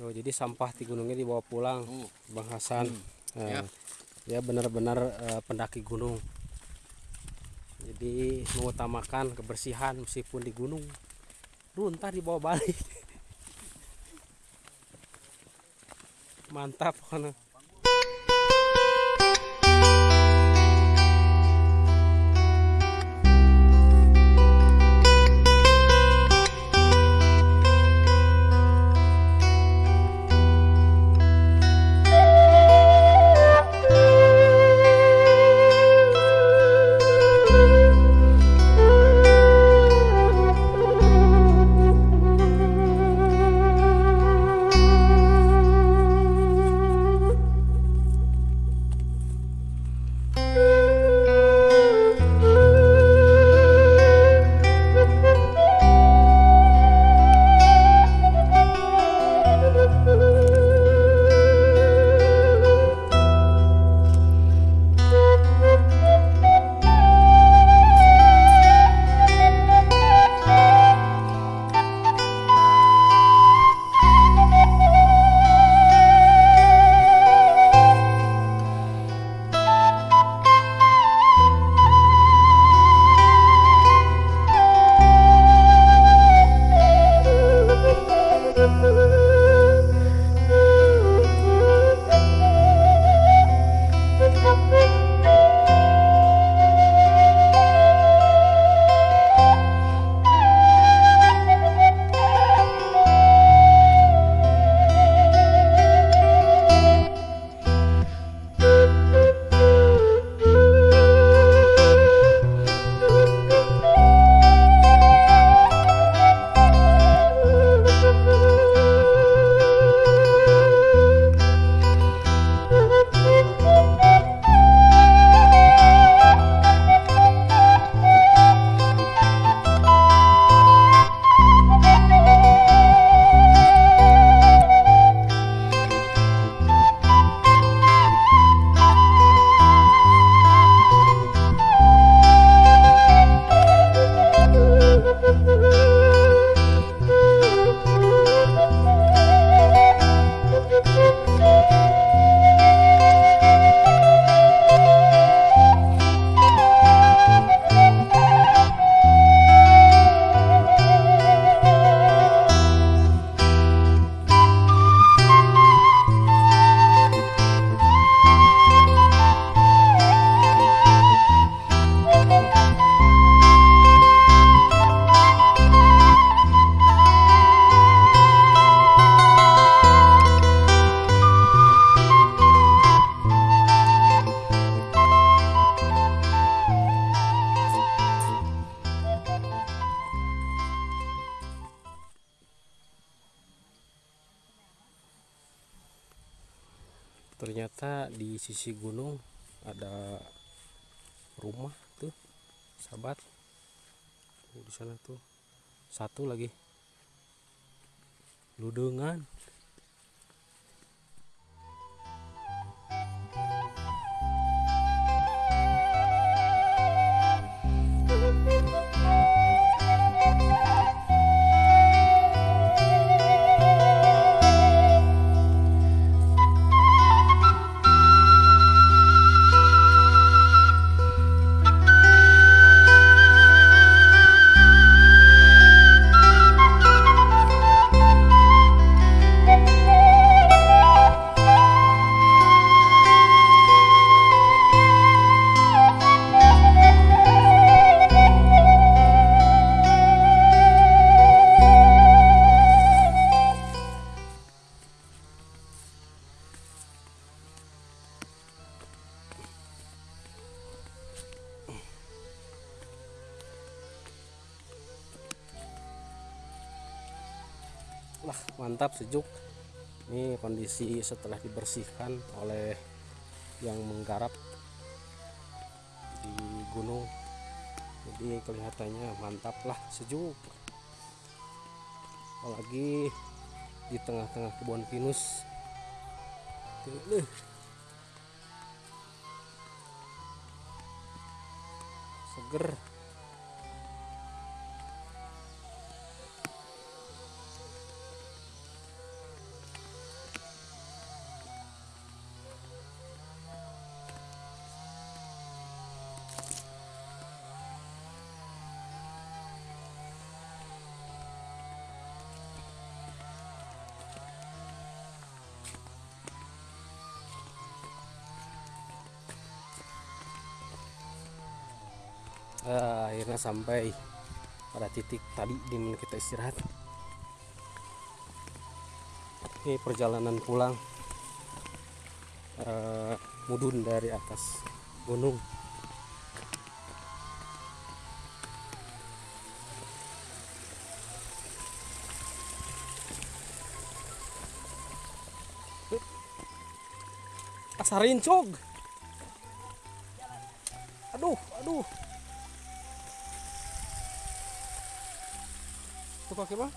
Oh, jadi sampah di gunungnya dibawa pulang, Oh. Bang Hasan. Hmm. Siap. dia benar-benar eh, pendaki gunung. Jadi mengutamakan kebersihan meskipun di gunung. Duh, ntar dibawa balik. Mantap pokoknya. Ternyata di sisi gunung ada rumah tuh sahabat. Tuh, di sana tuh satu lagi. Ludengan Wah, mantap sejuk. Ini kondisi setelah dibersihkan oleh yang menggarap di gunung. Jadi kelihatannya mantap lah, sejuk. Apalagi di tengah-tengah kebun pinus. Seger. Eh, akhirnya sampai pada titik tadi di mana kita istirahat. Ini perjalanan pulang eh, mudun dari atas gunung. Asarin cog tuh kaki bang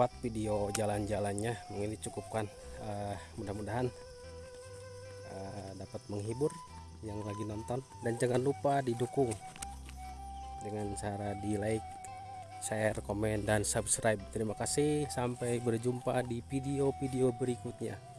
sahabat video jalan-jalannya mungkin dicukupkan Ah, mudah-mudahan ah, dapat menghibur yang lagi nonton. Dan jangan lupa didukung dengan cara di like share komen dan subscribe. Terima kasih. Sampai berjumpa di video-video berikutnya